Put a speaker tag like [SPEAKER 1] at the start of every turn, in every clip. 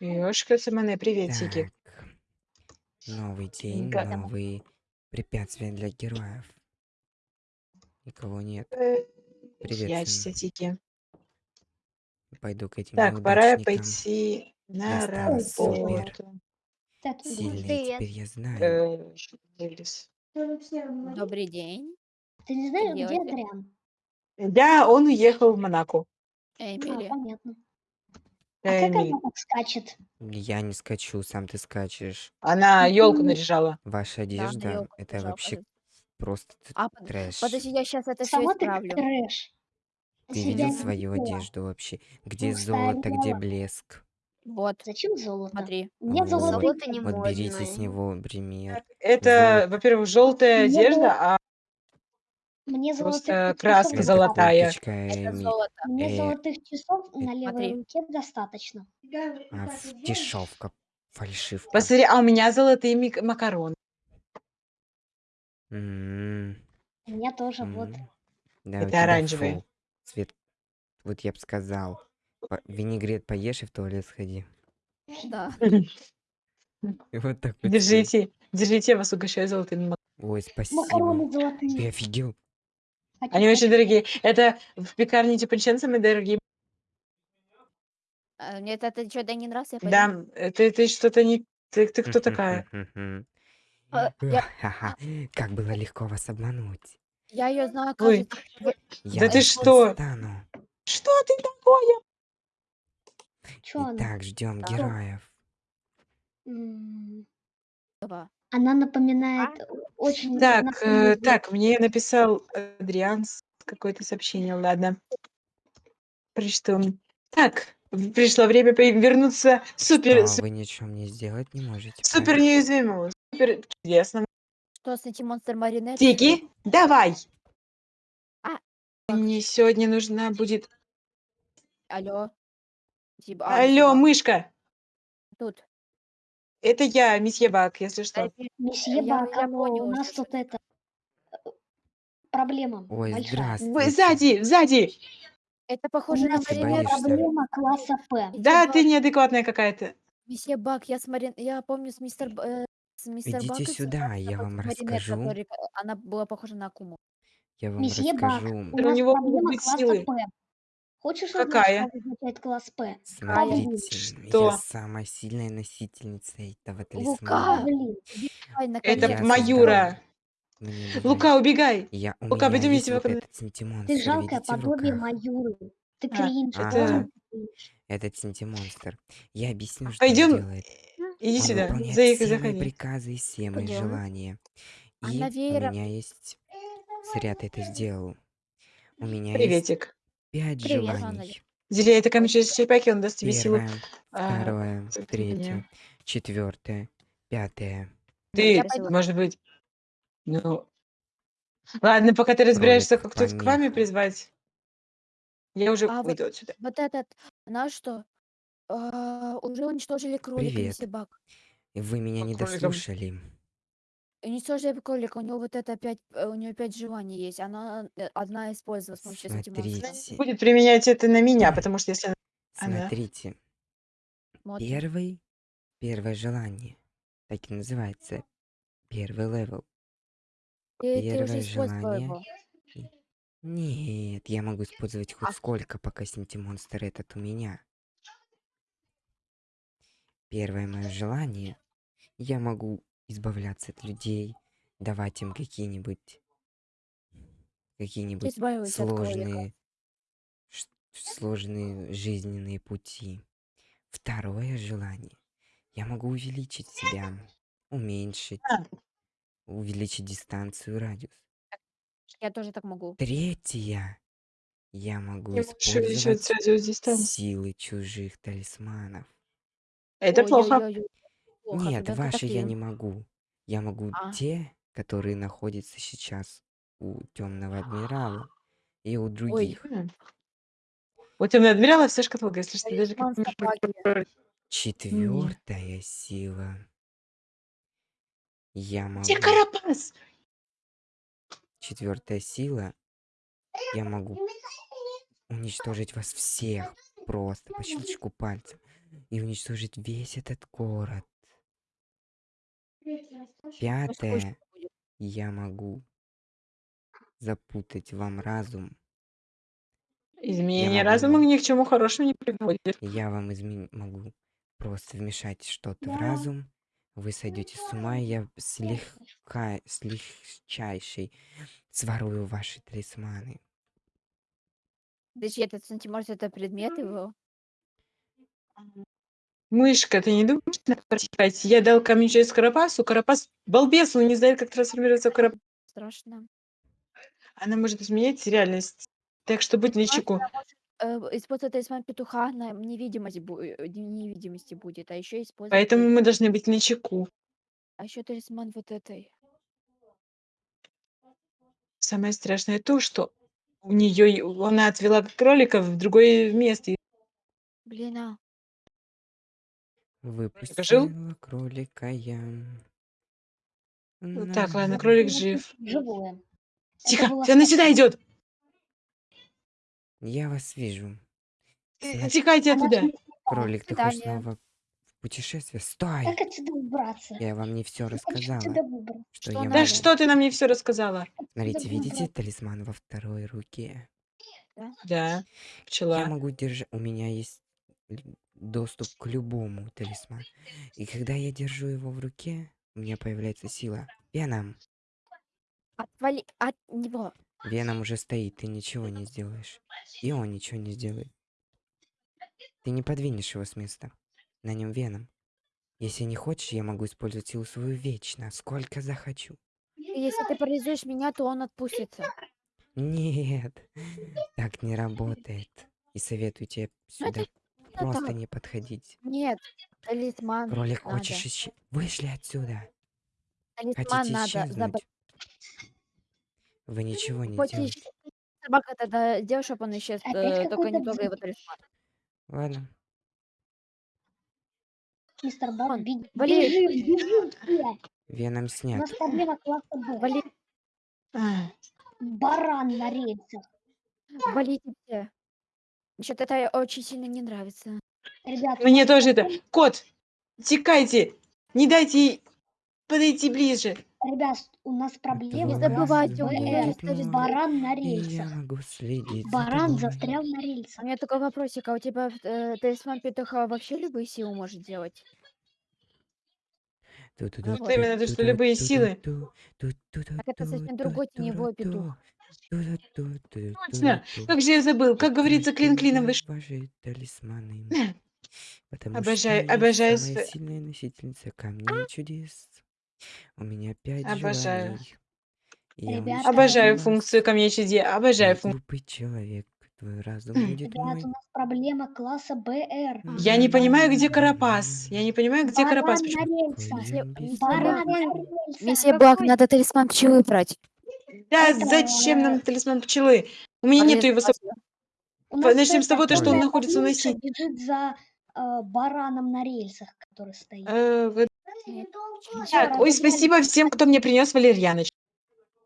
[SPEAKER 1] Ёшка Цымане, приветики.
[SPEAKER 2] Так. Новый день,
[SPEAKER 1] Га
[SPEAKER 2] новые препятствия для героев. Никого нет.
[SPEAKER 1] Э,
[SPEAKER 2] Привет.
[SPEAKER 1] Прячься, тики.
[SPEAKER 2] Пойду к этим
[SPEAKER 1] Так, пора
[SPEAKER 2] неудачникам.
[SPEAKER 1] пойти на
[SPEAKER 2] Я стала супер.
[SPEAKER 1] работу.
[SPEAKER 3] Так,
[SPEAKER 2] Сильный
[SPEAKER 4] Привет.
[SPEAKER 2] теперь я знаю.
[SPEAKER 1] Э, что.
[SPEAKER 4] Добрый день,
[SPEAKER 3] ты не знаешь, где
[SPEAKER 4] делаете?
[SPEAKER 3] Адриан?
[SPEAKER 1] Да, он уехал в Монако.
[SPEAKER 3] А,
[SPEAKER 4] Эмили.
[SPEAKER 3] понятно. А как она так скачет?
[SPEAKER 2] Я не скачу, сам ты скачешь.
[SPEAKER 1] Она елку наряжала.
[SPEAKER 2] Ваша
[SPEAKER 4] Да,
[SPEAKER 2] одежда
[SPEAKER 4] ёлку
[SPEAKER 2] это
[SPEAKER 4] нажал,
[SPEAKER 2] вообще
[SPEAKER 4] подожди.
[SPEAKER 2] просто т-
[SPEAKER 4] А, под-
[SPEAKER 2] трэш.
[SPEAKER 4] подожди, я сейчас это все
[SPEAKER 3] Сама ты
[SPEAKER 4] исправлю.
[SPEAKER 3] трэш.
[SPEAKER 2] Ты видел
[SPEAKER 3] не
[SPEAKER 2] свою
[SPEAKER 3] видела.
[SPEAKER 2] одежду вообще? Где
[SPEAKER 3] Ну,
[SPEAKER 2] золото, где блеск?
[SPEAKER 4] Вот,
[SPEAKER 3] Зачем золото?
[SPEAKER 4] смотри.
[SPEAKER 3] У меня
[SPEAKER 2] Вот.
[SPEAKER 4] Золото не
[SPEAKER 2] Вот
[SPEAKER 4] можно.
[SPEAKER 2] берите с него пример.
[SPEAKER 1] Это, во-первых, желтая одежда,
[SPEAKER 3] Мне золотых
[SPEAKER 1] просто
[SPEAKER 3] часов
[SPEAKER 1] краска
[SPEAKER 2] Это
[SPEAKER 1] золотая.
[SPEAKER 4] Это
[SPEAKER 2] Эми.
[SPEAKER 4] золото.
[SPEAKER 3] Мне
[SPEAKER 2] Э,
[SPEAKER 3] золотых часов на
[SPEAKER 2] это-
[SPEAKER 3] левой
[SPEAKER 4] Смотри.
[SPEAKER 3] руке достаточно.
[SPEAKER 2] А, дешевка, фальшивка.
[SPEAKER 1] Посмотри, а у меня золотые мик- макароны.
[SPEAKER 2] М,
[SPEAKER 3] У меня тоже вот.
[SPEAKER 2] м. Да, у
[SPEAKER 1] Это
[SPEAKER 2] тебя
[SPEAKER 1] оранжевые.
[SPEAKER 2] фу. Цвет, вот я бы сказал. По- Винегрет поешь и в туалет сходи.
[SPEAKER 4] Да.
[SPEAKER 2] Вот так вот.
[SPEAKER 1] Держите, держите, я вас угощаю золотыми макаронами.
[SPEAKER 2] Ой, спасибо.
[SPEAKER 3] Макароны
[SPEAKER 2] Ты
[SPEAKER 3] золотые.
[SPEAKER 2] офигел?
[SPEAKER 1] Они очень дорогие. Это в пекарне Типанчен самые дорогие.
[SPEAKER 4] А, Мне это, это что-то не нравится, я пойду.
[SPEAKER 1] Да, э, ты, ты что-то не... Ты, ты кто такая?
[SPEAKER 4] А, я,
[SPEAKER 2] Ха-ха, Как было легко вас обмануть.
[SPEAKER 4] я ее знаю,
[SPEAKER 1] Ой,
[SPEAKER 4] кажется. вы-
[SPEAKER 2] Я
[SPEAKER 1] Да ты что? Что ты такое?
[SPEAKER 3] Чё она?
[SPEAKER 2] Итак, ждем
[SPEAKER 4] Да.
[SPEAKER 2] героев.
[SPEAKER 3] М,
[SPEAKER 4] Опа.
[SPEAKER 3] Она напоминает очень...
[SPEAKER 1] Так, э, так, мне написал Адриан с- какое-то сообщение, ладно. Прочту. Так, в- пришло время по- вернуться супер,
[SPEAKER 2] Что
[SPEAKER 1] су-
[SPEAKER 2] вы ничего мне сделать не можете.
[SPEAKER 1] супер
[SPEAKER 2] правильно?
[SPEAKER 1] неуязвимому, супер чудесному.
[SPEAKER 4] Что с этим монстр маринет?
[SPEAKER 1] Тики, давай!
[SPEAKER 4] А,
[SPEAKER 1] Мне сегодня нужна будет...
[SPEAKER 4] Алло. Типа, а,
[SPEAKER 1] Алло,
[SPEAKER 4] типа,
[SPEAKER 1] мышка!
[SPEAKER 4] Тут.
[SPEAKER 1] Это я, месье Бак, если что.
[SPEAKER 4] Дай мне-
[SPEAKER 3] Месье
[SPEAKER 4] я-
[SPEAKER 3] Бак,
[SPEAKER 4] я
[SPEAKER 3] алло,
[SPEAKER 4] понял
[SPEAKER 3] у нас
[SPEAKER 4] что
[SPEAKER 3] тут это... э, Проблема
[SPEAKER 2] Ой,
[SPEAKER 3] большая.
[SPEAKER 2] здравствуйте.
[SPEAKER 1] Вы сзади, сзади!
[SPEAKER 4] Это
[SPEAKER 3] У
[SPEAKER 4] похоже на
[SPEAKER 3] нас
[SPEAKER 2] Ты
[SPEAKER 4] маринет.
[SPEAKER 2] боишься?
[SPEAKER 3] проблема класса П.
[SPEAKER 1] Да,
[SPEAKER 4] Бак.
[SPEAKER 1] ты неадекватная какая-то.
[SPEAKER 4] Месье Бак, я с Марин... Я помню с мистер... Б- э, с мистер
[SPEAKER 2] Идите
[SPEAKER 4] Бак и с-
[SPEAKER 2] сюда,
[SPEAKER 4] с
[SPEAKER 2] я вам
[SPEAKER 4] маринет,
[SPEAKER 2] расскажу.
[SPEAKER 4] который, э, Она была похожа на Акуму.
[SPEAKER 2] Я вам
[SPEAKER 3] Месье Бак,
[SPEAKER 2] расскажу.
[SPEAKER 3] у
[SPEAKER 1] У
[SPEAKER 3] нас
[SPEAKER 1] него могут
[SPEAKER 3] проблема
[SPEAKER 1] быть
[SPEAKER 3] класса
[SPEAKER 1] силы.
[SPEAKER 3] П. Хочешь узнать,
[SPEAKER 1] Какая?
[SPEAKER 3] что означает класс П?
[SPEAKER 2] Смотрите,
[SPEAKER 1] Что?
[SPEAKER 2] я самая сильная носительница этого
[SPEAKER 4] Лука!
[SPEAKER 2] талисмана.
[SPEAKER 3] Блин,
[SPEAKER 4] Ай,
[SPEAKER 1] Это
[SPEAKER 4] наконец-то.
[SPEAKER 2] Я
[SPEAKER 1] Маюра.
[SPEAKER 2] Мне
[SPEAKER 1] Лука, убегай!
[SPEAKER 2] Я, у
[SPEAKER 1] Лука,
[SPEAKER 2] меня
[SPEAKER 1] пойдем
[SPEAKER 2] есть
[SPEAKER 1] я
[SPEAKER 2] вот
[SPEAKER 1] тебя
[SPEAKER 2] этот синтимонстр,
[SPEAKER 3] ты жалкое
[SPEAKER 2] видите, в
[SPEAKER 3] подобие
[SPEAKER 2] руках?
[SPEAKER 3] Маюры. Ты
[SPEAKER 1] А,
[SPEAKER 3] кринж,
[SPEAKER 2] это-
[SPEAKER 3] очень кринж.
[SPEAKER 2] Этот синтимонстр. Я объясню, что
[SPEAKER 1] Пойдем,
[SPEAKER 2] он делает.
[SPEAKER 1] иди
[SPEAKER 2] Он
[SPEAKER 1] сюда,
[SPEAKER 2] выполняет
[SPEAKER 1] заехай,
[SPEAKER 2] все мои
[SPEAKER 1] заходи.
[SPEAKER 2] приказы и все мои
[SPEAKER 4] Пойдем.
[SPEAKER 2] желания.
[SPEAKER 4] А
[SPEAKER 2] И у меня есть... Зря ты это сделал. У меня есть
[SPEAKER 1] Приветик.
[SPEAKER 2] Пять
[SPEAKER 4] Привет,
[SPEAKER 2] желаний.
[SPEAKER 1] Зелье это камень через черепахи, он даст тебе силу.
[SPEAKER 2] Первое,
[SPEAKER 1] а,
[SPEAKER 2] второе, третье, четвертое, пятое.
[SPEAKER 1] Ты,
[SPEAKER 4] пойду.
[SPEAKER 1] может быть, ну... Ладно, пока ты разбираешься,
[SPEAKER 2] Кролик
[SPEAKER 1] как тут к вами
[SPEAKER 2] помеха.
[SPEAKER 1] призвать, я уже
[SPEAKER 4] А вот-
[SPEAKER 1] уйду отсюда.
[SPEAKER 4] Вот этот, знаешь что? А, уже уничтожили кролика,
[SPEAKER 2] Привет.
[SPEAKER 4] месье Бак.
[SPEAKER 2] Вы меня
[SPEAKER 1] По
[SPEAKER 2] не
[SPEAKER 1] кроликам.
[SPEAKER 2] дослушали.
[SPEAKER 4] Уничтожили кролика, у него вот это пять, э, у него пять желаний есть. Она э, одна использовала с помощью этих монстров.
[SPEAKER 2] Смотрите,
[SPEAKER 1] Будет применять это на меня, потому что если... Она-
[SPEAKER 2] смотрите.
[SPEAKER 4] Смотрим.
[SPEAKER 2] Первый, первое желание. Так и называется. Первый level.
[SPEAKER 4] Ты, ты
[SPEAKER 2] первое
[SPEAKER 4] использовала
[SPEAKER 2] желание.
[SPEAKER 4] его.
[SPEAKER 2] Нет, я могу использовать хоть
[SPEAKER 4] А-
[SPEAKER 2] сколько, пока синтимонстр этот у меня. Первое мое желание. Я могу избавляться от людей, давать им какие-нибудь какие-нибудь сложные сложные жизненные пути. Второе желание. Я могу увеличить себя, уменьшить, увеличить дистанцию, радиус.
[SPEAKER 4] Я тоже так могу.
[SPEAKER 2] Третье. Я могу
[SPEAKER 1] увеличивать
[SPEAKER 2] использовать силы чужих талисманов.
[SPEAKER 1] Это плохо.
[SPEAKER 4] Ой-ой-ой, плохо,
[SPEAKER 2] Нет, ваши я не могу. Я могу
[SPEAKER 4] А.
[SPEAKER 2] те, которые находятся сейчас у темного адмирала и у других.
[SPEAKER 1] М. У темного адмирала вся шкатулка, если что, даже как.
[SPEAKER 2] Четвертая сила. Я могу.
[SPEAKER 1] Где Карапас?
[SPEAKER 2] Четвертая сила. Я могу уничтожить вас всех просто по щелчку пальца. и уничтожить весь этот город.
[SPEAKER 4] Скучно
[SPEAKER 2] Пятое,
[SPEAKER 4] будет.
[SPEAKER 2] я могу запутать вам разум.
[SPEAKER 1] Изменение
[SPEAKER 2] могу
[SPEAKER 1] разума
[SPEAKER 2] вам-
[SPEAKER 1] ни к чему хорошему не приводит.
[SPEAKER 2] Я вам измен... могу просто вмешать что-то в разум. Вы сойдете с ума, и я слегка, с легчайшей сворую ваши талисманы.
[SPEAKER 4] Подожди, этот сантиморс это предмет его?
[SPEAKER 1] Мышка, ты не думаешь, что надо прочитать? Я дал камень через Карапасу. Карапас балбес, он не знает, как трансформироваться в Карапас.
[SPEAKER 4] Страшно.
[SPEAKER 1] Она может изменять реальность. Так что будь начеку.
[SPEAKER 4] Э, использовать талисман петуха на невидимость бу- э, невидимости будет, а еще использовать
[SPEAKER 1] Поэтому мы должны быть начеку.
[SPEAKER 4] а еще талисман вот этой.
[SPEAKER 1] Самое страшное то, что у нее она отвела кролика в другое место.
[SPEAKER 4] Блин, а.
[SPEAKER 2] Выпустила кролика я.
[SPEAKER 1] Ну Так, ладно, кролик жив.
[SPEAKER 3] Живое.
[SPEAKER 1] Тихо,
[SPEAKER 3] была
[SPEAKER 1] она сюда идет.
[SPEAKER 2] Я вас вижу. Значит,
[SPEAKER 1] Тихайте
[SPEAKER 3] Она
[SPEAKER 1] оттуда.
[SPEAKER 3] же-
[SPEAKER 2] Кролик, ты хочешь
[SPEAKER 4] свидания.
[SPEAKER 2] снова в путешествие? Стой!
[SPEAKER 3] Как отсюда убраться?
[SPEAKER 2] Я вам не все
[SPEAKER 3] Как
[SPEAKER 2] рассказала.
[SPEAKER 3] отсюда выбраться?
[SPEAKER 2] Что
[SPEAKER 4] Что
[SPEAKER 2] я
[SPEAKER 4] надо?
[SPEAKER 1] Да
[SPEAKER 2] могу.
[SPEAKER 1] что ты нам не все рассказала?
[SPEAKER 2] Смотрите, видите
[SPEAKER 3] выбраться?
[SPEAKER 2] талисман во второй руке?
[SPEAKER 1] Да,
[SPEAKER 2] Я
[SPEAKER 1] пчела.
[SPEAKER 2] могу держать... У меня есть л- доступ к любому талисману. И когда я держу его в руке, у меня появляется сила. Веном.
[SPEAKER 4] Отвали от него.
[SPEAKER 2] Веном уже стоит, ты ничего не сделаешь. И он ничего не сделает. Ты не подвинешь его с места. На нем веном. Если не хочешь, я могу использовать силу свою вечно, сколько захочу.
[SPEAKER 4] Если ты парализуешь меня, то он отпустится.
[SPEAKER 2] Нет, так не работает. И советую тебе сюда просто не подходить.
[SPEAKER 4] Нет, талисман
[SPEAKER 2] Кролик,
[SPEAKER 4] надо.
[SPEAKER 2] хочешь исче... Вышли отсюда.
[SPEAKER 4] Талисман
[SPEAKER 2] Хотите
[SPEAKER 4] надо
[SPEAKER 2] исчезнуть?
[SPEAKER 4] забрать.
[SPEAKER 2] Вы ничего не
[SPEAKER 4] Хоть
[SPEAKER 2] делаете.
[SPEAKER 4] собака тогда сделай, чтобы он исчез,
[SPEAKER 3] Опять
[SPEAKER 4] э, только не трогай его талисман.
[SPEAKER 2] Ладно.
[SPEAKER 3] Мистер Бак, бежим, бежим все.
[SPEAKER 2] Веном
[SPEAKER 3] У
[SPEAKER 2] снят.
[SPEAKER 3] нас проблема класса Б.
[SPEAKER 4] Вали,
[SPEAKER 1] А,
[SPEAKER 3] Баран на рельсах.
[SPEAKER 4] валите все. Что-то это очень сильно не нравится.
[SPEAKER 3] Ребят,
[SPEAKER 1] Мне тоже это. Кот, текайте. Не дайте ей подойти ближе.
[SPEAKER 3] ребят, у нас проблема
[SPEAKER 2] Не
[SPEAKER 4] забывайте, у неё есть.
[SPEAKER 3] Баран на
[SPEAKER 2] И я
[SPEAKER 3] рельсах.
[SPEAKER 2] могу следить
[SPEAKER 3] Баран застрял на
[SPEAKER 4] У
[SPEAKER 3] рельсах.
[SPEAKER 4] меня такой вопросик, а у тебя э, талисман петуха вообще любые силы может делать? Вот
[SPEAKER 1] именно то, что любые силы.
[SPEAKER 4] Так это совсем другой теневой петух.
[SPEAKER 1] Точно. Как же я забыл, как говорится, клин клином вышел.
[SPEAKER 2] ваши талисманы. Потому
[SPEAKER 1] Обожаю-
[SPEAKER 2] что
[SPEAKER 1] обожаю
[SPEAKER 2] самая сильная носительница камней чудес. У меня пять
[SPEAKER 1] Обожаю.
[SPEAKER 2] желаний.
[SPEAKER 1] Обожаю функцию камней чуде. Обожаю функцию.
[SPEAKER 2] глупый человек. Твой разум
[SPEAKER 1] Хм.
[SPEAKER 2] будет
[SPEAKER 3] Ребят,
[SPEAKER 2] мой.
[SPEAKER 3] у нас проблема класса БР.
[SPEAKER 1] Я не понимаю, где Карапас. Я не понимаю, где
[SPEAKER 3] Баран
[SPEAKER 1] Карапас.
[SPEAKER 4] Месье Блак, надо талисман пчелы брать.
[SPEAKER 1] Да, зачем нам талисман пчелы? У меня нету его. со-
[SPEAKER 3] У нас
[SPEAKER 1] Начнем с того, то, что он находится на оси.
[SPEAKER 3] бежит за э, бараном на рельсах, который стоит.
[SPEAKER 1] Э, вы-. Так, ой, спасибо всем, кто мне принес валерьяноч.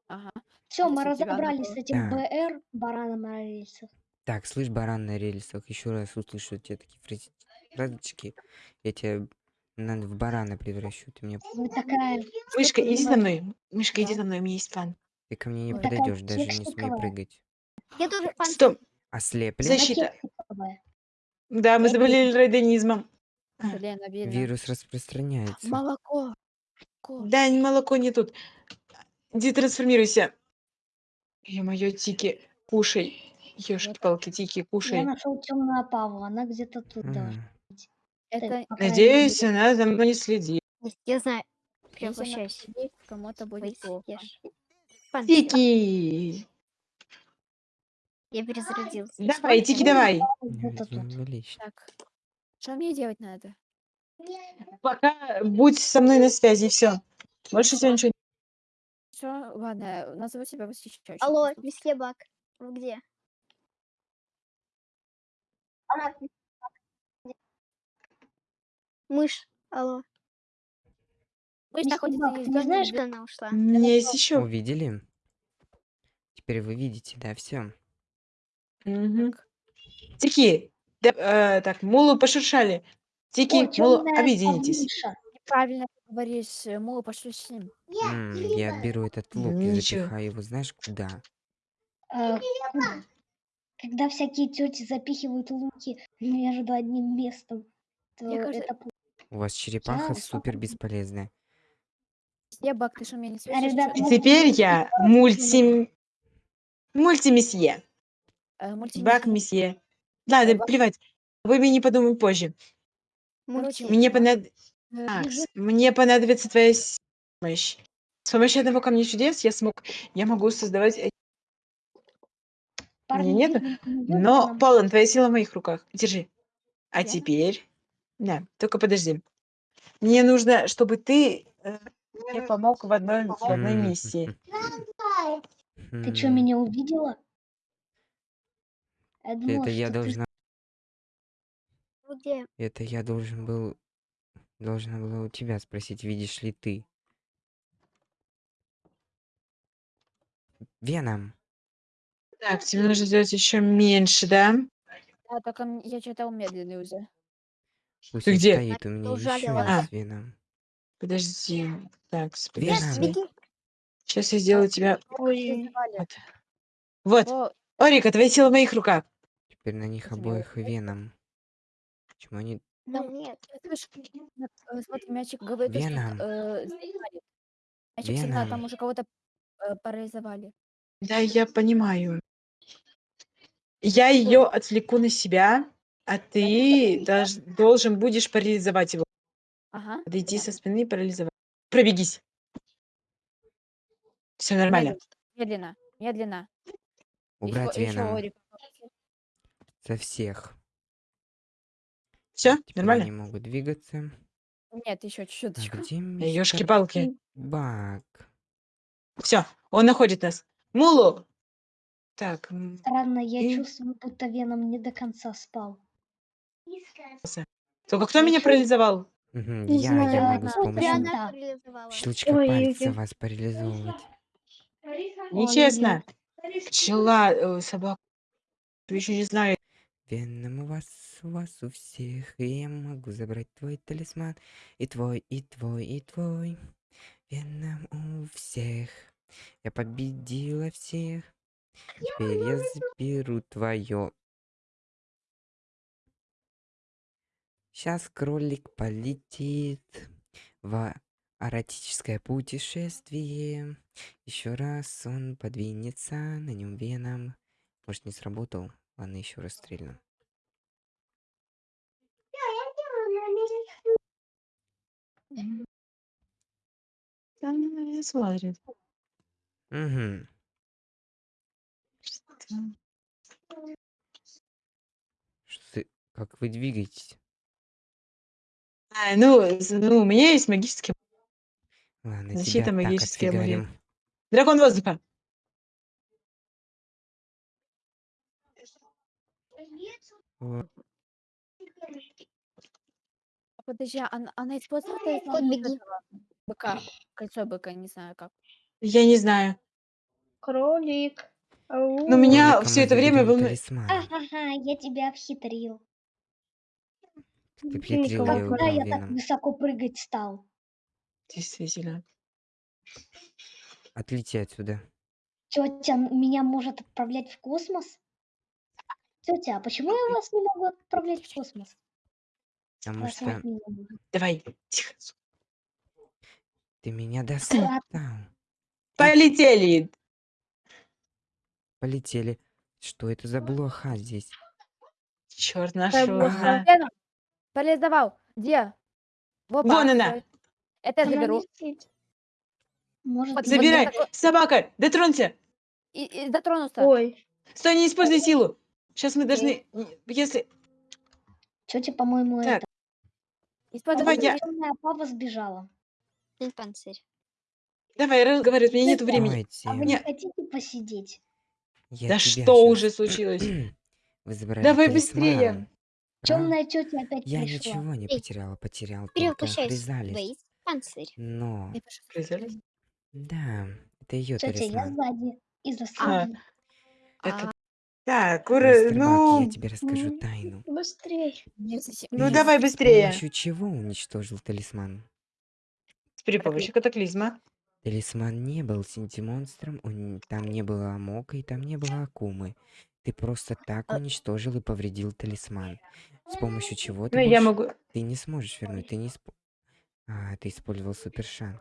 [SPEAKER 4] Ага.
[SPEAKER 3] Все, мы разобрались с
[SPEAKER 4] надо-
[SPEAKER 3] этим. БР, бараном на рельсах.
[SPEAKER 2] Так, слышь, баран на рельсах, еще раз услышу тебе такие фразочки, я тебя на- в барана превращу. Ты мне,
[SPEAKER 3] Вы такая,
[SPEAKER 1] Мышка, иди за мной. Мышка, иди за мной, у меня есть план.
[SPEAKER 2] Ты ко мне не.
[SPEAKER 3] Такая
[SPEAKER 2] подойдешь, даже не смей
[SPEAKER 3] кексиковая.
[SPEAKER 2] прыгать.
[SPEAKER 3] Я тоже
[SPEAKER 1] Стоп.
[SPEAKER 2] Ослеплен?
[SPEAKER 1] Защита. Да, мы заболели.
[SPEAKER 4] Блин, обидно.
[SPEAKER 2] Вирус распространяется.
[SPEAKER 4] Молоко. Молоко.
[SPEAKER 1] Да, ни молоко не тут. Иди трансформируйся. Ё-моё, Тики, кушай. Ёшки-палки, Тики,
[SPEAKER 3] Я
[SPEAKER 1] кушай.
[SPEAKER 3] нашел темную Павла, она где-то тут должна.
[SPEAKER 2] М,
[SPEAKER 4] Это
[SPEAKER 3] крайней
[SPEAKER 1] Надеюсь, она за мной не следит.
[SPEAKER 5] Я знаю.
[SPEAKER 4] если она
[SPEAKER 5] Превращаюсь.
[SPEAKER 4] сидит, кому-то будет плохо.
[SPEAKER 5] ешь.
[SPEAKER 1] Тики!
[SPEAKER 5] Я перезарядился.
[SPEAKER 1] Давай, Тики, давай.
[SPEAKER 3] Тут.
[SPEAKER 4] Так. Что мне делать надо?
[SPEAKER 1] Пока будь со мной на связи, все. Больше всего ничего
[SPEAKER 4] Все, ладно, назову себя восхищающим.
[SPEAKER 5] Алло, месье Бак. Вы где? Мышь, алло.
[SPEAKER 3] Месье
[SPEAKER 4] находится не
[SPEAKER 3] ты не знаешь,
[SPEAKER 5] Где она ушла?
[SPEAKER 1] У меня есть еще.
[SPEAKER 2] Увидели? Теперь вы видите, да, все.
[SPEAKER 1] Тики, да, э, так, мулу пошуршали. Тики,
[SPEAKER 3] О,
[SPEAKER 1] Мулу, объединитесь.
[SPEAKER 4] Неправильно говоришь, э, с ним.
[SPEAKER 2] М, я беру этот лук и
[SPEAKER 1] Ничего.
[SPEAKER 2] запихаю его знаешь куда?
[SPEAKER 3] Э, куда? Когда всякие тети запихивают луки между одним местом, то
[SPEAKER 4] Мне кажется,
[SPEAKER 3] это.
[SPEAKER 2] У вас черепаха
[SPEAKER 3] Я
[SPEAKER 2] супер
[SPEAKER 3] сам-
[SPEAKER 2] бесполезная.
[SPEAKER 4] Себак, ты что, меня не слышишь?
[SPEAKER 3] ребят, мы-
[SPEAKER 1] Теперь я мульти... Мультимесье.
[SPEAKER 4] Э.
[SPEAKER 1] Бак месье. Ладно,
[SPEAKER 4] Э, бак-
[SPEAKER 1] плевать. Вы мне подумаем позже.
[SPEAKER 4] Короче,
[SPEAKER 1] Мне, понад...
[SPEAKER 4] бежи-
[SPEAKER 1] мне понадобится твоя помощь. С помощью одного камня чудес я смог... Я могу создавать...
[SPEAKER 3] Парни,
[SPEAKER 1] нету,
[SPEAKER 3] вы не идёте
[SPEAKER 1] Но? Полон, твоя сила в моих руках. Держи. А
[SPEAKER 4] Я?
[SPEAKER 1] теперь... Да, только подожди. Мне нужно, чтобы ты э, мне помог в одной, в одной
[SPEAKER 2] М,
[SPEAKER 1] миссии.
[SPEAKER 3] Ты что,
[SPEAKER 2] М,
[SPEAKER 3] меня увидела? Я думала,
[SPEAKER 2] Это я
[SPEAKER 3] что ты
[SPEAKER 2] должна...
[SPEAKER 5] Где?
[SPEAKER 2] Это я должен был... Должна была у тебя спросить, видишь ли ты. Веном.
[SPEAKER 1] Так, тебе нужно сделать еще меньше, да?
[SPEAKER 4] А, только м- я читал медленный уже.
[SPEAKER 2] Пусть
[SPEAKER 1] Ты
[SPEAKER 2] он
[SPEAKER 1] где?
[SPEAKER 2] стоит, у меня еще
[SPEAKER 5] ужалила.
[SPEAKER 1] А.
[SPEAKER 2] веном.
[SPEAKER 1] Подожди. Так, с-
[SPEAKER 2] Веном.
[SPEAKER 1] подожди.
[SPEAKER 5] Беги.
[SPEAKER 1] Сейчас я сделаю тебя...
[SPEAKER 5] Ой.
[SPEAKER 1] Вот. Вот.
[SPEAKER 4] О,
[SPEAKER 1] Орика, твоя сила в моих руках.
[SPEAKER 2] Теперь на них обоих веном. Почему они...
[SPEAKER 5] Ну нет.
[SPEAKER 4] на- э, смотри, мячик говорит, то, что
[SPEAKER 2] Веном.
[SPEAKER 4] э. Мячик сильна, там
[SPEAKER 2] Веном.
[SPEAKER 4] уже кого-то э, парализовали.
[SPEAKER 1] Да, я понимаю. Я ее отвлеку на себя, а ты должен будешь парализовать его.
[SPEAKER 4] Ага.
[SPEAKER 1] Подойти со спины и парализовать. Пробегись. Все нормально.
[SPEAKER 4] Медленно, медленно.
[SPEAKER 2] Убрать
[SPEAKER 4] Еще- еще. Орик.
[SPEAKER 2] Со всех.
[SPEAKER 1] Все,
[SPEAKER 2] Теперь
[SPEAKER 1] нормально.
[SPEAKER 2] они могут двигаться.
[SPEAKER 4] Нет, еще
[SPEAKER 2] А
[SPEAKER 4] чуть-чуть.
[SPEAKER 2] где мистер
[SPEAKER 1] Ёшки-палки.
[SPEAKER 2] Баг?
[SPEAKER 1] Все, он находит нас. Мулу. Так, м,
[SPEAKER 3] Странно, я
[SPEAKER 1] И-
[SPEAKER 3] чувствую, будто Веном не до конца спал.
[SPEAKER 1] только кто меня парализовал?
[SPEAKER 2] Мгм,
[SPEAKER 5] Не
[SPEAKER 2] Я,
[SPEAKER 5] знаю,
[SPEAKER 2] я могу с помощью
[SPEAKER 5] парализовала.
[SPEAKER 2] щелчка
[SPEAKER 5] Ой,
[SPEAKER 2] пальца
[SPEAKER 5] ой,
[SPEAKER 2] вас парализовывать.
[SPEAKER 1] Нечестно. Пчела, э, собака. Еще не знаю.
[SPEAKER 2] Веном у вас, у вас у всех, и я могу забрать твой талисман. И твой, и твой, и твой. Веном у всех. Я победила всех. Теперь я заберу твое. Сейчас кролик полетит в эротическое путешествие. Еще раз он подвинется, на нем веном. Может, не сработал? Ладно, еще раз стрельну.
[SPEAKER 1] Там смотрит.
[SPEAKER 2] Угу. Что ты... Как вы двигаетесь?
[SPEAKER 1] А, ну, з- ну, у меня есть магический
[SPEAKER 2] Ладно,
[SPEAKER 1] Защита
[SPEAKER 2] тебя так
[SPEAKER 1] магический амулет. дракон воздуха.
[SPEAKER 2] О,
[SPEAKER 4] А Подожди, а она, она использовала талисман
[SPEAKER 5] Кот,
[SPEAKER 4] вот
[SPEAKER 5] беги.
[SPEAKER 4] этого быка, кольцо быка, не знаю как.
[SPEAKER 1] Я не знаю.
[SPEAKER 5] Кролик.
[SPEAKER 1] Но меня
[SPEAKER 2] кролика
[SPEAKER 1] все
[SPEAKER 2] мы
[SPEAKER 1] это время
[SPEAKER 2] талисман.
[SPEAKER 3] Ага, я тебя обхитрил.
[SPEAKER 2] Ты я
[SPEAKER 3] Когда
[SPEAKER 2] убрал
[SPEAKER 3] я так
[SPEAKER 2] веном.
[SPEAKER 3] высоко прыгать стал?
[SPEAKER 1] Действительно.
[SPEAKER 2] Отлети отсюда.
[SPEAKER 3] Тетя меня может отправлять в космос? Тетя, а почему я вас не могу отправлять в космос?
[SPEAKER 2] Потому что.
[SPEAKER 1] Давай. Тихо.
[SPEAKER 2] ты меня достал.
[SPEAKER 1] Полетели.
[SPEAKER 2] Полетели. Что это за блоха здесь?
[SPEAKER 1] Черт нашел.
[SPEAKER 5] блоха.
[SPEAKER 4] Парализовал! Где? В опа,
[SPEAKER 1] Вон она.
[SPEAKER 4] Это я заберу.
[SPEAKER 3] Может,
[SPEAKER 4] Вот
[SPEAKER 1] Забирай.
[SPEAKER 4] такой-
[SPEAKER 1] Собака, дотронься.
[SPEAKER 4] И, и дотронулся.
[SPEAKER 5] Ой.
[SPEAKER 1] Стой, не используй силу. Сейчас мы должны... Если...
[SPEAKER 3] тетя, по-моему,
[SPEAKER 1] Так.
[SPEAKER 3] это...
[SPEAKER 4] Используй
[SPEAKER 1] Давай я-
[SPEAKER 3] пава сбежала.
[SPEAKER 5] Диспансер.
[SPEAKER 1] Давай, разговаривай, у меня нет времени.
[SPEAKER 2] Давайте.
[SPEAKER 3] А вы не хотите посидеть?
[SPEAKER 2] Я
[SPEAKER 1] Да что
[SPEAKER 2] щас-
[SPEAKER 1] уже случилось? Давай
[SPEAKER 2] талисман.
[SPEAKER 1] быстрее.
[SPEAKER 2] А?
[SPEAKER 3] Темная тетя опять
[SPEAKER 2] Я
[SPEAKER 3] пришла.
[SPEAKER 2] ничего не
[SPEAKER 5] Эй,
[SPEAKER 2] потеряла, потерял только
[SPEAKER 5] Перевоплощаюсь в
[SPEAKER 2] хризалис.
[SPEAKER 5] диспансер.
[SPEAKER 2] Но,
[SPEAKER 4] Я
[SPEAKER 2] да, это ее
[SPEAKER 3] Тетя, я
[SPEAKER 2] талисман.
[SPEAKER 3] сзади. И за
[SPEAKER 1] А,
[SPEAKER 3] собой.
[SPEAKER 1] Это
[SPEAKER 4] а,
[SPEAKER 1] Так, ура,
[SPEAKER 2] Мистер Бак,
[SPEAKER 1] ну,
[SPEAKER 2] я тебе расскажу
[SPEAKER 5] м,
[SPEAKER 2] тайну.
[SPEAKER 5] Быстрей.
[SPEAKER 4] Не совсем-
[SPEAKER 1] ну
[SPEAKER 2] Ты
[SPEAKER 1] давай
[SPEAKER 2] С
[SPEAKER 1] быстрее.
[SPEAKER 2] помощью чего уничтожил талисман?
[SPEAKER 1] При помощи катаклизма.
[SPEAKER 2] Талисман не был синтимонстром, он- там не было Амока и там не было Акумы. Ты просто так
[SPEAKER 4] А-
[SPEAKER 2] уничтожил и повредил талисман. С помощью чего ты
[SPEAKER 1] Ну, я
[SPEAKER 2] больше-
[SPEAKER 1] могу...
[SPEAKER 2] Ты не сможешь вернуть, ты не исп... А, ты использовал супершанс.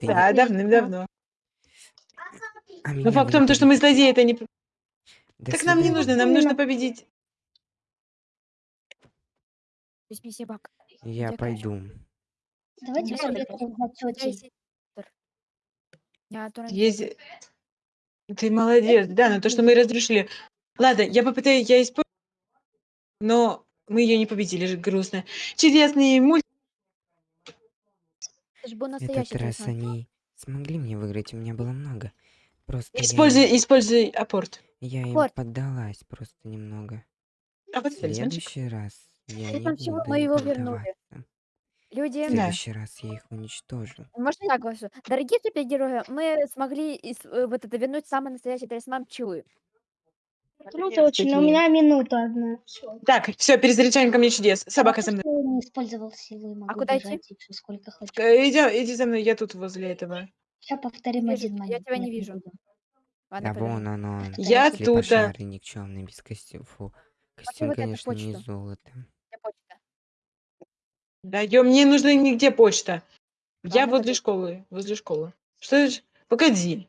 [SPEAKER 2] Ты не-
[SPEAKER 1] Да, давным-давно.
[SPEAKER 2] А меня
[SPEAKER 1] Но
[SPEAKER 2] вы
[SPEAKER 1] факт в
[SPEAKER 2] не
[SPEAKER 1] том, то, что мы
[SPEAKER 2] победите.
[SPEAKER 1] злодеи, это не...
[SPEAKER 2] До
[SPEAKER 1] Так нам не
[SPEAKER 2] свидания.
[SPEAKER 1] нужно, нам нужно победить.
[SPEAKER 4] Бак.
[SPEAKER 2] Я
[SPEAKER 4] Где
[SPEAKER 2] пойду.
[SPEAKER 3] Давайте посоветуем тетей.
[SPEAKER 4] Я
[SPEAKER 1] Есть... Ты молодец, да, но то, что мы разрушили. Ладно, я попытаюсь, я использую, но мы ее не победили, же грустно. Чудесный мульт.
[SPEAKER 4] Это же был
[SPEAKER 2] Этот раз они смогли мне выиграть, у меня было много. Просто я им-
[SPEAKER 1] Используй, используй апорт.
[SPEAKER 2] я им поддалась просто немного.
[SPEAKER 1] А
[SPEAKER 2] В
[SPEAKER 1] вот талисманчик.
[SPEAKER 2] следующий раз я не буду
[SPEAKER 4] Мы
[SPEAKER 2] им
[SPEAKER 4] его вернули. Люди,
[SPEAKER 2] В
[SPEAKER 1] Да.
[SPEAKER 2] следующий раз я их уничтожу.
[SPEAKER 4] можно я говорю? Дорогие супергерои, мы смогли из- э, вот это вернуть самый настоящий талисман Пчелы.
[SPEAKER 3] Круто очень, но у меня минута одна. Всё.
[SPEAKER 1] Так, все, перезаряжаем ко мне чудес. Собака
[SPEAKER 3] А
[SPEAKER 1] со мной.
[SPEAKER 3] что не использовал силу и могу
[SPEAKER 4] куда идти?
[SPEAKER 3] бежать еще сколько хочу.
[SPEAKER 1] Э, Иди, иди за мной, я тут возле этого.
[SPEAKER 3] Сейчас повторим
[SPEAKER 4] Вижу,
[SPEAKER 3] один
[SPEAKER 4] я
[SPEAKER 3] момент.
[SPEAKER 4] тебя не
[SPEAKER 3] нет,
[SPEAKER 4] вижу.
[SPEAKER 3] буду.
[SPEAKER 4] Ладно,
[SPEAKER 2] Да
[SPEAKER 4] пойдем.
[SPEAKER 2] вон оно.
[SPEAKER 1] Я тут, а.
[SPEAKER 2] Слепошарый никчемный, без костюма. Фу. Костюм,
[SPEAKER 4] вот это
[SPEAKER 2] конечно, не
[SPEAKER 4] почту.
[SPEAKER 2] золото.
[SPEAKER 1] Да, ё, мне нужна нигде почта. Я
[SPEAKER 4] Ладно,
[SPEAKER 1] возле
[SPEAKER 4] пойдем.
[SPEAKER 1] школы, возле школы. Что это? ж- Погоди.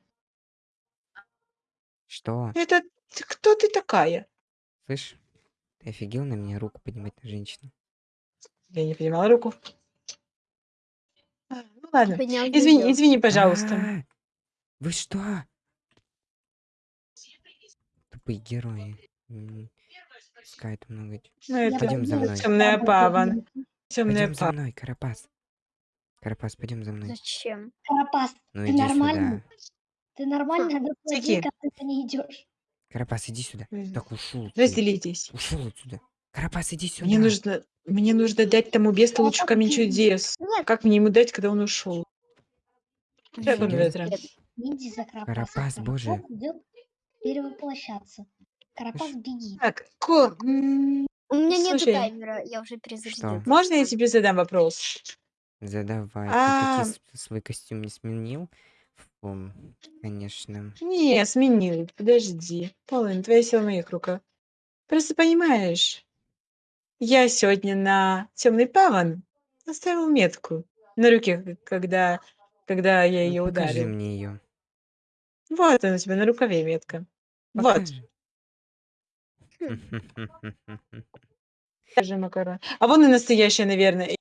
[SPEAKER 2] Что?
[SPEAKER 1] Это ты- кто ты такая?
[SPEAKER 2] Слышь? Ты офигел на меня руку поднимать на женщину?
[SPEAKER 1] Я не понимала руку. А, ну ладно.
[SPEAKER 5] Поднял
[SPEAKER 1] Извини,
[SPEAKER 5] видео.
[SPEAKER 1] извини, пожалуйста.
[SPEAKER 2] А, Вы что? Тупые герои. М, Искают много.
[SPEAKER 1] Ну, это
[SPEAKER 2] Пойдем за мной.
[SPEAKER 1] темная пава. Темная
[SPEAKER 2] Пойдем за мной, Карапас. Карапас, пойдем за мной.
[SPEAKER 5] Зачем?
[SPEAKER 3] Карапас,
[SPEAKER 2] Ну
[SPEAKER 3] ты
[SPEAKER 2] иди
[SPEAKER 3] нормальный?
[SPEAKER 2] сюда.
[SPEAKER 3] ты нормально? Да
[SPEAKER 1] Всякие.
[SPEAKER 3] как ты не идешь.
[SPEAKER 2] Карапас, иди сюда.
[SPEAKER 1] Мгм.
[SPEAKER 2] Так ушел. ты.
[SPEAKER 1] Разделитесь.
[SPEAKER 2] Ушел отсюда. Карапас, иди сюда.
[SPEAKER 1] Мне нужно, мне нужно дать тому бесту лучше камень чудес.
[SPEAKER 5] Нет.
[SPEAKER 1] Как мне ему дать, когда он ушел? Как он
[SPEAKER 2] Идём.
[SPEAKER 1] ветра?
[SPEAKER 3] Не иди за Карапасом.
[SPEAKER 2] Карапас, боже.
[SPEAKER 3] идет перевоплощаться. Карапас, беги.
[SPEAKER 1] Так, Ко, м,
[SPEAKER 5] У меня нету
[SPEAKER 1] Слушай.
[SPEAKER 5] таймера, я уже перезарядила.
[SPEAKER 2] Что?
[SPEAKER 1] можно я тебе задам вопрос?
[SPEAKER 2] Задавай. Ты
[SPEAKER 1] А.
[SPEAKER 2] с- свой костюм не сменил? Фу, конечно.
[SPEAKER 1] Не, сменил. Подожди. Полин, твоя сила в моих руках. Просто понимаешь, я сегодня на темный паван оставил метку на руке, к- когда, когда я
[SPEAKER 2] Ну,
[SPEAKER 1] ее
[SPEAKER 2] покажи
[SPEAKER 1] ударил.
[SPEAKER 2] мне ее.
[SPEAKER 1] Вот она у тебя на рукаве метка. Вот,
[SPEAKER 2] Покажи.
[SPEAKER 1] Держи, макарон. А вон и настоящая, наверное.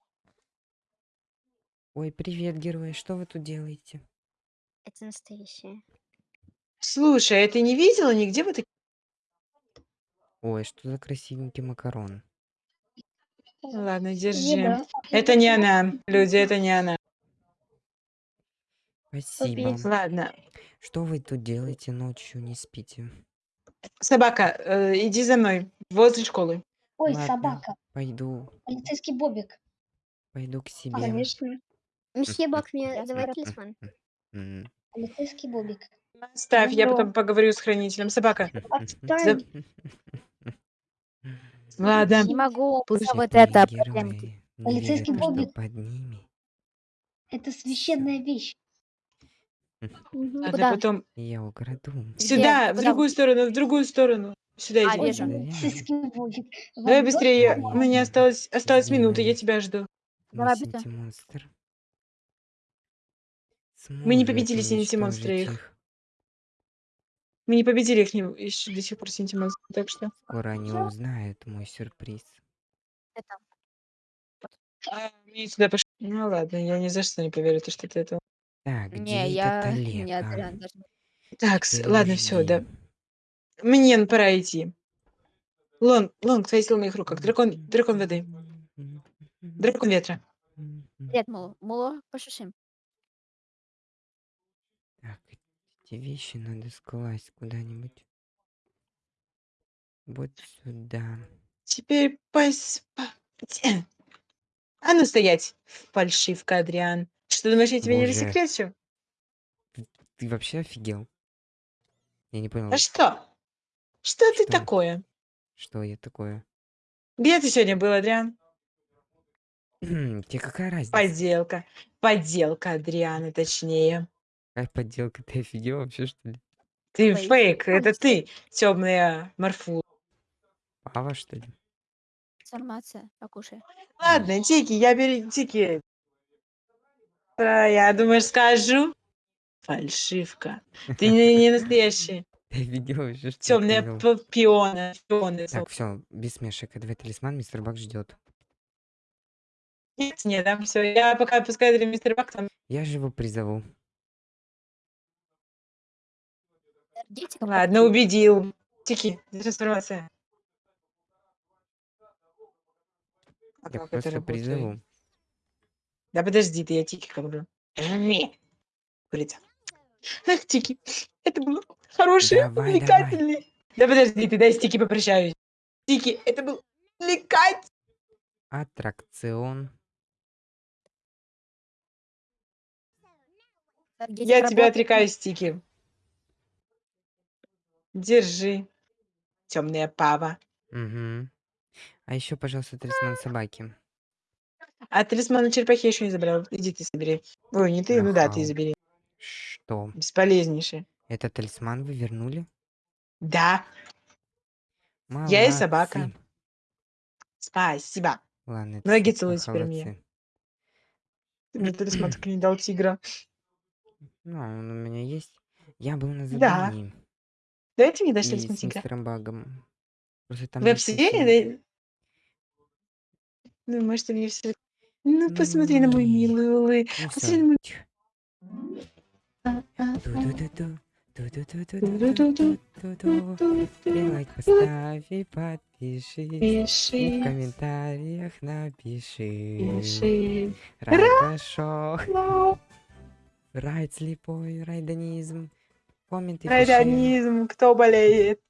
[SPEAKER 2] Ой, привет, герои. Что вы тут делаете?
[SPEAKER 5] Это настоящее.
[SPEAKER 1] Слушай, а ты не видела нигде вот такие?
[SPEAKER 2] Ой, что за красивенький макарон?
[SPEAKER 1] Ладно, держи.
[SPEAKER 3] Еда.
[SPEAKER 1] Это не она, люди, это не она.
[SPEAKER 2] Спасибо.
[SPEAKER 1] Ладно,
[SPEAKER 2] Что вы тут делаете ночью, не спите?
[SPEAKER 1] Собака, э, иди за мной, возле школы.
[SPEAKER 3] Ой,
[SPEAKER 2] Ладно.
[SPEAKER 3] собака.
[SPEAKER 2] Пойду,
[SPEAKER 3] Полицейский Бобик.
[SPEAKER 2] пойду к себе.
[SPEAKER 5] Конечно. Месье Бак, мне давай талисман.
[SPEAKER 2] М.
[SPEAKER 3] Полицейский Бобик.
[SPEAKER 1] Ставь, я потом поговорю с хранителем. Собака.
[SPEAKER 3] Отстань.
[SPEAKER 1] Ладно.
[SPEAKER 4] Не могу
[SPEAKER 1] Слушай,
[SPEAKER 4] за вот это
[SPEAKER 3] Полицейский
[SPEAKER 2] что
[SPEAKER 3] Бобик.
[SPEAKER 2] под ними.
[SPEAKER 3] Это священная вещь.
[SPEAKER 5] Мгм.
[SPEAKER 1] Ладно,
[SPEAKER 4] Куда?
[SPEAKER 1] потом
[SPEAKER 2] Я украду.
[SPEAKER 1] сюда, в
[SPEAKER 4] Куда?
[SPEAKER 1] другую сторону, в другую сторону. Сюда
[SPEAKER 4] А,
[SPEAKER 1] иди.
[SPEAKER 4] вижу.
[SPEAKER 1] Давай
[SPEAKER 3] Вам
[SPEAKER 1] быстрее,
[SPEAKER 2] Понятно.
[SPEAKER 1] у меня осталось, осталась минута, я тебя жду.
[SPEAKER 4] Давай быстро.
[SPEAKER 2] синтимонстр
[SPEAKER 1] Мы не победили синтимонстра
[SPEAKER 2] уничтожить
[SPEAKER 1] их. Мы не победили их не- еще до сих пор синтимонстра, так что...
[SPEAKER 2] Скоро они узнают мой сюрприз.
[SPEAKER 4] Это.
[SPEAKER 1] А, мне сюда пош- Ну ладно, я ни за что не поверю, то, что ты это...
[SPEAKER 2] Так, где
[SPEAKER 4] Не,
[SPEAKER 2] этот
[SPEAKER 4] я...
[SPEAKER 2] Олег?
[SPEAKER 4] Нет,
[SPEAKER 2] а?
[SPEAKER 4] реально даже...
[SPEAKER 1] Так, с- ладно, все, да.
[SPEAKER 2] Подожди.
[SPEAKER 1] Мне пора идти. Лонг, Лонг, твоя сила в моих руках. Дракон, дракон воды. Дракон ветра.
[SPEAKER 4] Привет, Муло. Муло, пошушим.
[SPEAKER 2] Так, эти вещи надо скласть куда-нибудь. Вот сюда.
[SPEAKER 1] Теперь пос... по-. А ну стоять, фальшивка, Адриан. Что, думаешь, я тебя не
[SPEAKER 2] Боже.
[SPEAKER 1] рассекречу?
[SPEAKER 2] Ты вообще офигел? Я не понял.
[SPEAKER 1] А что? Что ты
[SPEAKER 2] Что?
[SPEAKER 1] такое?
[SPEAKER 2] Что я такое?
[SPEAKER 1] Где ты сегодня был, Адриан?
[SPEAKER 2] Тебе какая разница?
[SPEAKER 1] Подделка. Подделка Адриана, точнее.
[SPEAKER 2] Какая подделка? Ты офигел вообще, что ли?
[SPEAKER 1] Ты
[SPEAKER 4] Фейк.
[SPEAKER 1] фейк, это ты, темная морфу.
[SPEAKER 2] Пава, что ли?
[SPEAKER 4] Информация, покушай.
[SPEAKER 1] Ладно, Тики, я беру Тики. Я думаю, скажу. Фальшивка. Ты не, не настоящий.
[SPEAKER 2] Что ли,
[SPEAKER 1] Темная пиона. пионы.
[SPEAKER 2] Так, все, без смешек. Давай талисман, мистер Бак ждет.
[SPEAKER 1] Нет, нет, там все. Я пока пускай мистер Бак там.
[SPEAKER 2] Я же его призову.
[SPEAKER 1] Ладно, убедил. Тики, трансформация.
[SPEAKER 2] Я просто
[SPEAKER 1] работает?
[SPEAKER 2] призову.
[SPEAKER 1] Да подожди, ты я Тики говорю. Не. Курица. Ах, Тики, это был хороший,
[SPEAKER 2] Давай, давай.
[SPEAKER 1] увлекательный. Да подожди, ты дай с Тики попрощаюсь. Тики, это был увлекательный.
[SPEAKER 2] Аттракцион.
[SPEAKER 1] Я тебя
[SPEAKER 4] работает.
[SPEAKER 1] отрекаюсь, Тики. Держи. Темная пава.
[SPEAKER 2] Угу. А еще, пожалуйста, талисман собаки.
[SPEAKER 1] А талисман черепахи я еще не забрал. Иди ты собери. Ой, не ты, ну да, ты забери.
[SPEAKER 2] Что?
[SPEAKER 1] Бесполезнейший.
[SPEAKER 2] Это талисман вы вернули?
[SPEAKER 1] Да, я и собака. Спасибо.
[SPEAKER 2] Ладно, это
[SPEAKER 1] Ноги
[SPEAKER 2] всё
[SPEAKER 1] целуй теперь мне.
[SPEAKER 2] молодцы.
[SPEAKER 1] Ты мне талисман так и не дал тигра.
[SPEAKER 2] Ну, он у меня есть. Я был на
[SPEAKER 1] Да.
[SPEAKER 2] задании.
[SPEAKER 1] Давайте мне дашь
[SPEAKER 2] И
[SPEAKER 1] талисман
[SPEAKER 2] с
[SPEAKER 1] тигра.
[SPEAKER 2] мистером Багом. Просто там
[SPEAKER 1] Вы
[SPEAKER 2] есть очень-
[SPEAKER 1] Да? Ну, может, мне все... Ну, посмотри на мой милый улыб.
[SPEAKER 2] Ну
[SPEAKER 1] Посмотри на мой...
[SPEAKER 2] Ду-ду-ду-ду. Ду-ду-ду-ду-ду-ду-ду-ду. И лайк поставь и подпишись. И в комментариях напиши.
[SPEAKER 1] пиши.
[SPEAKER 2] Рай прошел. Райд слепой, райданизм. Комменты.
[SPEAKER 1] Райданизм, кто болеет?